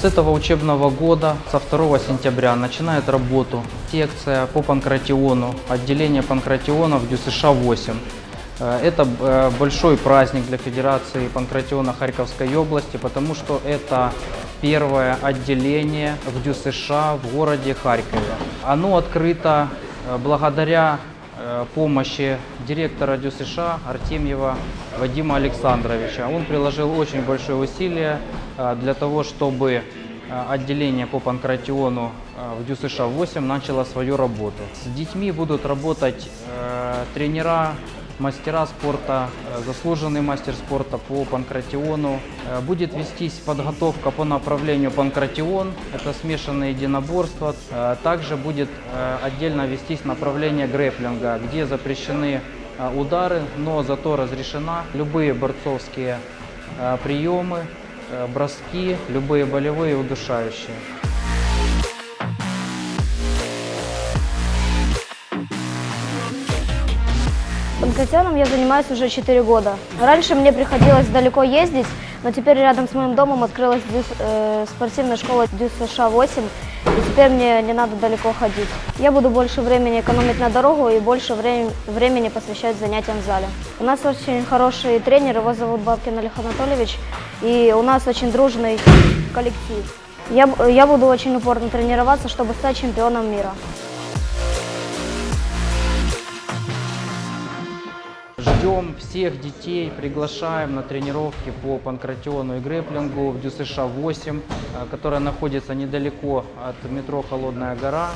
С этого учебного года, со 2 сентября, начинает работу секция по панкратиону, отделение панкратиона в ДЮСШ-8. Э, Это э, большой праздник для Федерации панкратиона Харьковской области, потому что это первое отделение в ДЮСШ в городе Харькове. Оно открыто э, благодаря помощи директора ДЮСШ Артемьева Вадима Александровича. Он приложил очень большое усилие э, для того, чтобы э, отделение по панкратиону э, в ДЮСШ-8 начало свою работу. С детьми будут работать э, тренера, мастера спорта, э, заслуженный мастер спорта по панкратиону. Э, Будет вестись подготовка по направлению панкратион, это смешанное единоборство. Э, Также будет отдельно вестись направление грэплинга, где запрещены удары, но зато разрешена любые борцовские приемы, броски, любые болевые удушающие. Панкратионом я занимаюсь уже 4 года. Раньше мне приходилось далеко ездить, но теперь рядом с моим домом открылась дюс- э, спортивная школа ДЮСШ-8, и теперь мне не надо далеко ходить. Я буду больше времени экономить на дорогу и больше времени, времени посвящать занятиям в зале. У нас очень хороший тренер, его зовут Бабкин Олег Анатольевич, и у нас очень дружный коллектив. Я, я буду очень упорно тренироваться, чтобы стать чемпионом мира. Ждем всех детей, приглашаем на тренировки по панкратиону и грэплингу в ДЮСШ-8, э, которая находится недалеко от метро «Холодная гора».